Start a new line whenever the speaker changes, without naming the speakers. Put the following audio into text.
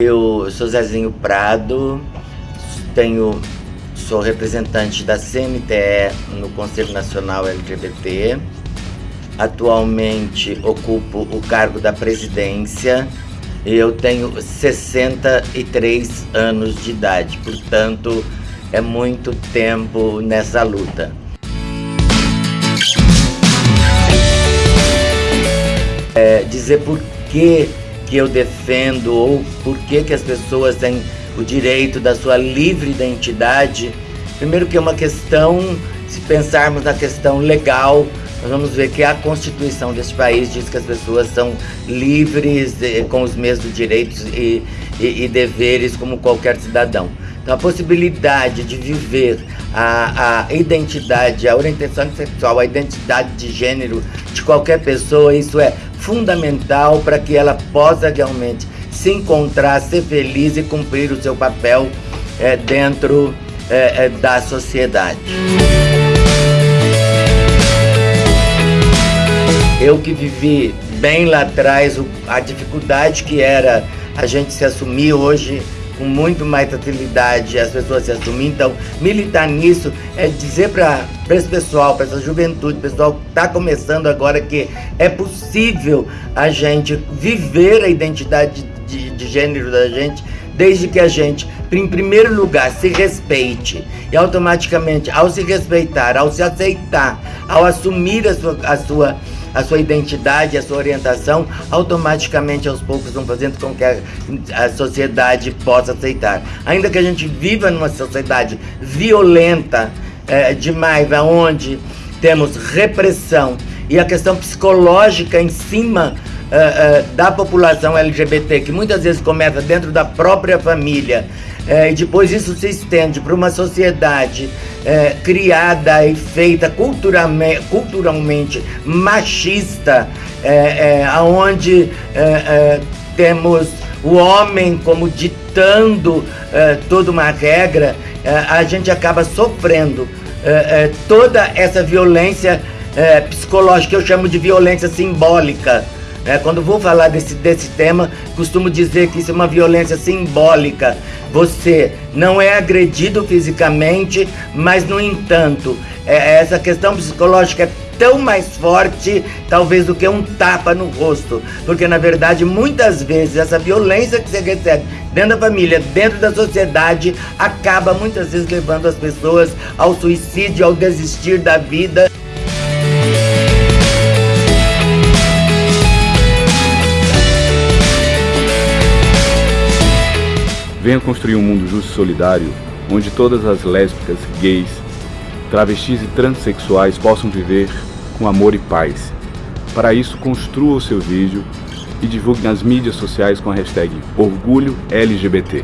Eu sou Zezinho Prado, tenho, sou representante da CNTE no Conselho Nacional LGBT. Atualmente ocupo o cargo da presidência e eu tenho 63 anos de idade, portanto é muito tempo nessa luta. É, dizer por que, que eu defendo ou por que, que as pessoas têm o direito da sua livre identidade, primeiro que é uma questão, se pensarmos na questão legal, nós vamos ver que a Constituição deste país diz que as pessoas são livres, com os mesmos direitos e, e, e deveres como qualquer cidadão. Então, a possibilidade de viver a, a identidade, a orientação sexual, a identidade de gênero de qualquer pessoa, isso é fundamental para que ela possa realmente se encontrar, ser feliz e cumprir o seu papel é, dentro é, é, da sociedade. Eu que vivi bem lá atrás a dificuldade que era a gente se assumir hoje com muito mais facilidade as pessoas se assumir. Então, militar nisso é dizer para esse pessoal, para essa juventude, pessoal que está começando agora que é possível a gente viver a identidade de, de gênero da gente desde que a gente, em primeiro lugar, se respeite e automaticamente, ao se respeitar, ao se aceitar, ao assumir a sua, a sua a sua identidade, a sua orientação, automaticamente aos poucos vão fazendo com que a, a sociedade possa aceitar. Ainda que a gente viva numa sociedade violenta é, demais, onde temos repressão e a questão psicológica em cima uh, uh, da população LGBT, que muitas vezes começa dentro da própria família, uh, e depois isso se estende para uma sociedade criada e feita culturalmente, culturalmente machista, onde temos o homem como ditando toda uma regra, a gente acaba sofrendo toda essa violência psicológica, que eu chamo de violência simbólica, é, quando vou falar desse, desse tema, costumo dizer que isso é uma violência simbólica. Você não é agredido fisicamente, mas, no entanto, é, essa questão psicológica é tão mais forte, talvez, do que um tapa no rosto. Porque, na verdade, muitas vezes, essa violência que você recebe dentro da família, dentro da sociedade, acaba muitas vezes levando as pessoas ao suicídio, ao desistir da vida.
Venha construir um mundo justo e solidário, onde todas as lésbicas, gays, travestis e transexuais possam viver com amor e paz. Para isso, construa o seu vídeo e divulgue nas mídias sociais com a hashtag OrgulhoLGBT.